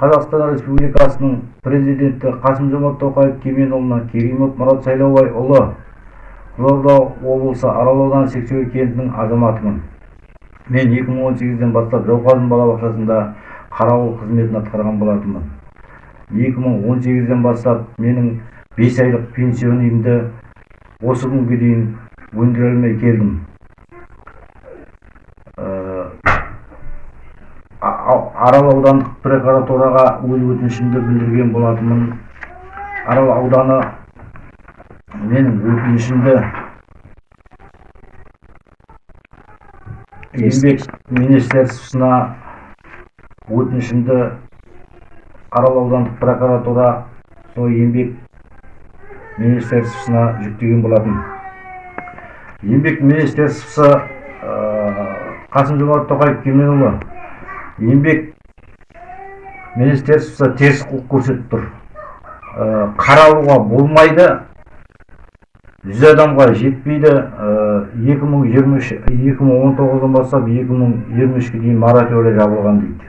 қазақстан республикасының президенті қасым жомарт тоқаев кемелұлына керимов мұрат сайлаубайұлы қызылорда облысы арал ауданы сексеуіл кентінің азаматымын. Мен 2018-ден бастап жауқазын балабақшасында қарауыл қызметін атқарған болатынмын. 2018-ден бастап менің 5 айлық пенсионымды осы күнге дейін өндіре алмай келдім. Арал аудандық прокуратураға өз өтінішімді білдірген болатынмын. Арал ауданы менің өтінішімді еңбек министерствосына өтінішімді арал аудандық прокуратура сол еңбек министерствосына жүктеген болатын еңбек министерствосы қасым жомарт тоқаев кемелұлы еңбек министерствосы теріс қылық көрсетіп тұр. Қаралуға болмайды. Жүз адамға жетпейді. Екі мың жиырма үш екі мың он тоғыздан бастап екі мың жиырма үшке дейін мораторий жабылған дейді.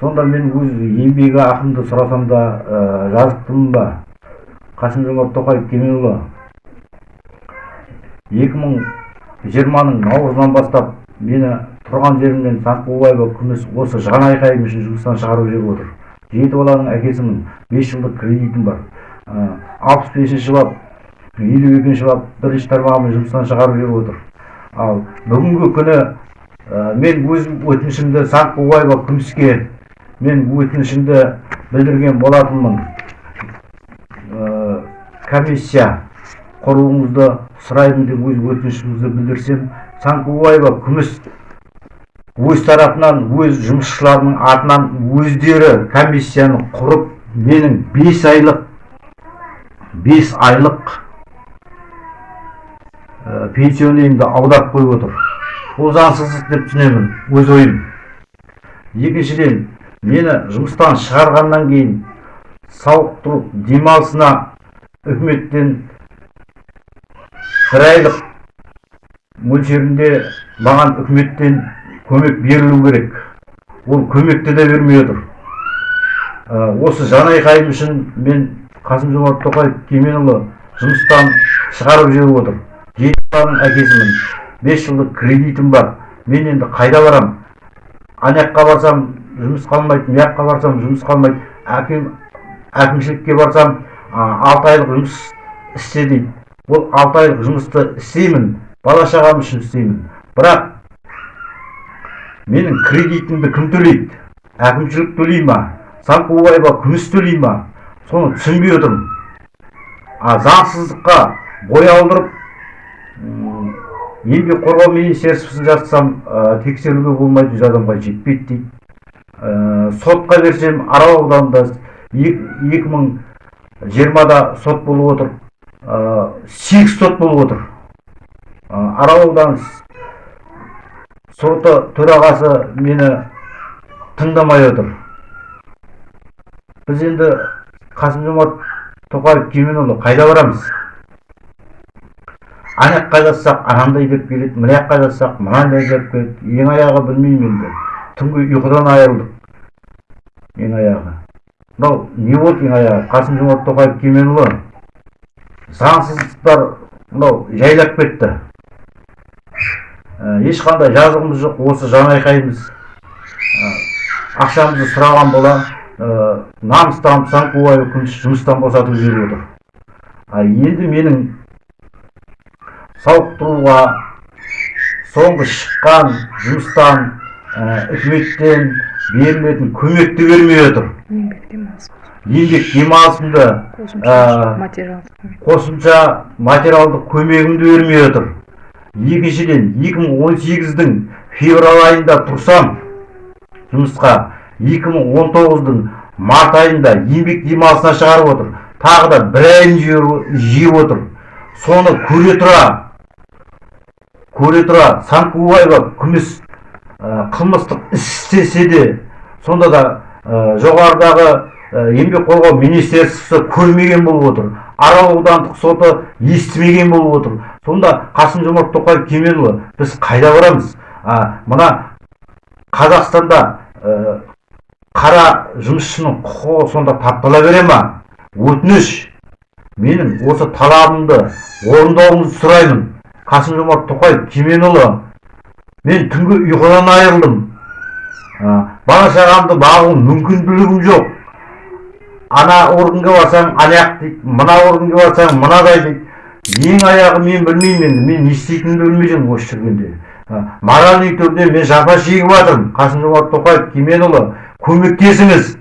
Сонда мен өз еңбегі ақымды сұрасам да жазықтымын ба? Қасым жомарт тоқаев кемелұлы екі мың жиырманың наурызынан бастап мені тұрған жерімнен саққубаева күміс осы жан айқайым үшін жұмыстан шығарып жіберіп отыр. Жеті баланың әкесімін бес жылдық кредитім бар. Алпыс бесінші бап елу екінші бап бірінші тармағымен жұмыстан шығарып жіберіп отыр. Ал бүгінгі күні мен өз өтінішімді саққубаева күміске мен өтінішімді білдірген болатынмын. Комиссия құруыңызды сұраймын деп өз өтінішімізді білдірсем санкубаева күміс өз тарапынан өз жұмысшыларының атынан өздері комиссияны құрып менің бес айлық бес айлық ә, пенсионерімді аударып қойып отыр. Бұл заңсыздық деп түсінемін өз ойым. Екіншіден мені жұмыстан шығарғаннан кейін сауықтыру демалысына үкіметтен бір айлық мөлшерінде маған үкіметтен көмек берілу керек. Ол көмекті де бермей отыр осы жан айқайым үшін мен қасым жомарт тоқаев кемелұлы жұмыстан шығарып жіберіп отыр. Жеті баланың әкесімін бес жылдық кредитім бар. Мен енді қайда барам ана жаққа барсам жұмыс қалмайды мына жаққа барсам жұмыс қалмайды әкем әкімшілікке барсам алты айлық жұмыс істе дейді. Ол алты айлық жұмысты істеймін бала шағам үшін істеймін. Бірақ менің кредитімді кім төлейді әкімшілік төлей ма санкубаева күміс төлей ма соны түсінбей отырмын а заңсыздыққа бой алдырып еңбек қорғау министерствосын жатсам тексеруге болмайды жүз адамға жетпейді дейді сотқа берсем арал ауданында екі мың жиырмада сот болып отыр сегіз сот болып отыр арал ауданы соты төрағасы мені тыңдамай отыр. Біз енді қасым жомарт тоқаев кемелұлы қайда барамыз? Ана жаққа жатсақ анандай деп келеді мына жаққа жатсақ мынандай деп келеді. Ең аяғы білмеймін енді. Түнгі ұйқыдан айырылдық ең аяғы. Мынау не болды ең аяғы? Қасым жомарт тоқаев кемелұлы? Заңсыздықтар мынау жайлап кетті. Ешқандай жазығымыз жоқ осы жан айқайымыз. Ақшамызды сұраған бола намыстанып санкубаев күміс жұмыстан босатып жіберіп отыр. Енді менің сауықтыруға соңғы шыққан жұмыстан үкіметтен берілетін көмекті бермей отыр. Еңбек демалысымды қосымша материалдық көмегімді бермей отыр. Екіншіден 2018-дің февраль айында тұрсам жұмысқа 2019-дың март айында еңбек демалысына шығарып отыр. Тағы да бір айын жиып отыр. Соны көре тұра көре тұра санкубаева күміс қылмыстық іс істесе де сонда да жоғарыдағы еңбек қорғау министерствосы көрмеген болып отыр. Арал аудандық соты естімеген болып отыр. Сонда қасым жомарт тоқаев кемелұлы біз қайда барамыз? А, мына қазақстанда ә, қара жұмысшының құқығы сонда таптала бере ма? Өтініш менің осы талабымды орындауыңызды сұраймын. Қасым жомарт тоқаев кеменұлы мен түнгі ұйқыдан айырылдым. Ә, бала шағамды бағу мүмкіндігім жоқ. Ана органға барсаң аяқ дейді мына органға барсаң мынадай дейді ең аяғы мен білмеймін енді мен не істейтінімді білмей жүрмін осы жүргенде. Моральный түрде мен жапа шегіп жатырмын. Қасым жомарт тоқаев кеменұлы көмектесіңіз.